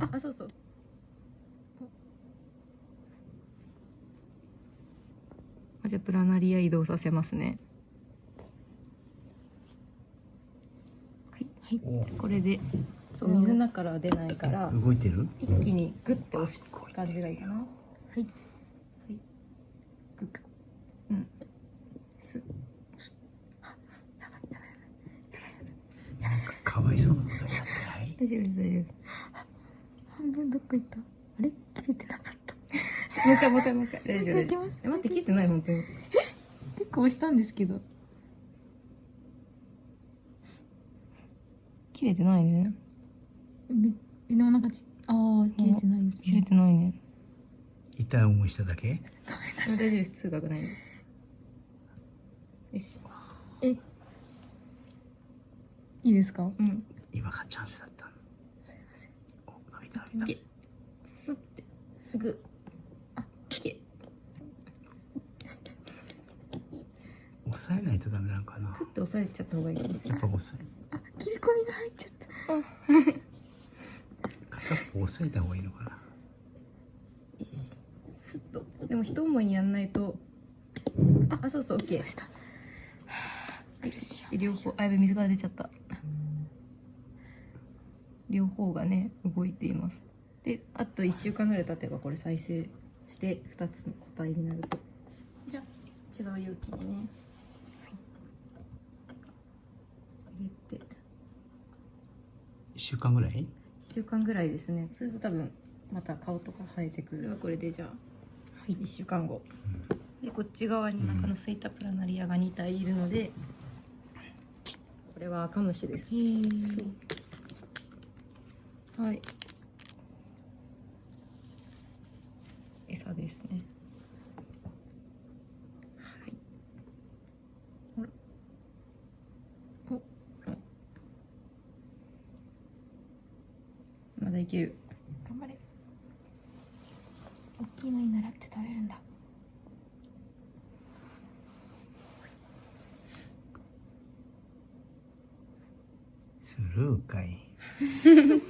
ああそうそう。あじゃあプラナリア移動させますね。はい。はい。これでそう水の中からは出ないから動いてる？一気にグッて押す感じがいいかな。はい。はい。グッうん。スッなんかかわいそうなことやって大丈夫です大丈夫です。半分どっか行った。あれ？切れてなかった。もう一回もう一回もう一回。大丈夫。大丈夫え待って切れてない本当に。結構押したんですけど。切れてないね。でもなんかちああ切れてないです切れてないね。痛い思いしただけ？大丈夫です。通学ない？よし。えいいですか？うん。今がチャンスだった。お伸びた。伸びたげスッてグあけ押さえないとダメなのかな。スッて押さえちゃった方がいいかもしれない。やっぱ押さえ。切り込みが入っちゃった。片っぽ押さえた方がいいのかな。よし。スッと。でも一思いにやんないと。ああそうそう OK し。たで両方あやべ水から出ちゃった両方がね動いています。であと1週間ぐらい経てばこれ再生して2つの個体になると。じゃあ違う容器にね、入れて。1週間ぐらい？1週間ぐらいですね。すると多分また顔とか生えてくる。これでじゃあ、はい、1週間後、でこっち側に中のスイタプラナリアが2体いるので、これは赤虫です。へえそうはい。餌ですね。はい。ほら。おおまだいける。頑張れ。大きいのに習って食べるんだ。スルーかい。